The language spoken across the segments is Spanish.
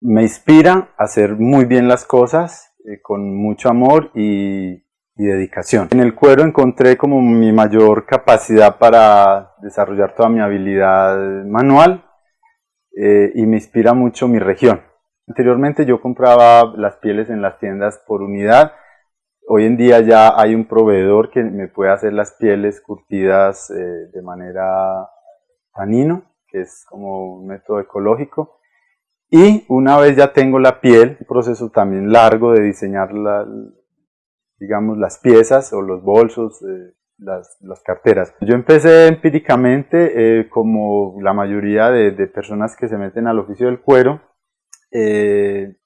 me inspira a hacer muy bien las cosas eh, con mucho amor y, dedicación. En el cuero encontré como mi mayor capacidad para desarrollar toda mi habilidad manual eh, y me inspira mucho mi región. Anteriormente yo compraba las pieles en las tiendas por unidad, hoy en día ya hay un proveedor que me puede hacer las pieles curtidas eh, de manera tanino, que es como un método ecológico, y una vez ya tengo la piel, un proceso también largo de diseñar la, digamos, las piezas o los bolsos, eh, las, las, carteras. Yo empecé empíricamente, eh, como la mayoría de, de, personas que se meten al oficio del cuero, eh,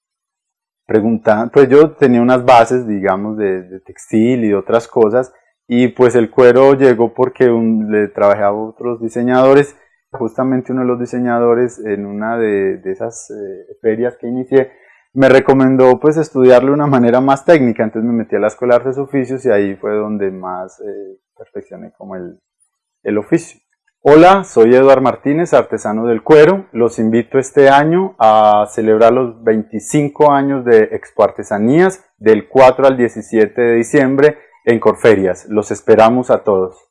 preguntando, pues yo tenía unas bases, digamos, de, de, textil y otras cosas, y pues el cuero llegó porque un, le trabajé a otros diseñadores justamente uno de los diseñadores en una de, esas eh, ferias que inicié me recomendó pues estudiarlo de una manera más técnica, entonces me metí a la Escuela de Artes Oficios y ahí fue donde más eh, perfeccioné como el, el oficio. Hola, soy Eduard Martínez, artesano del cuero. Los invito este año a celebrar los 25 años de Expo Artesanías del 4 al 17 de diciembre en Corferias. Los esperamos a todos.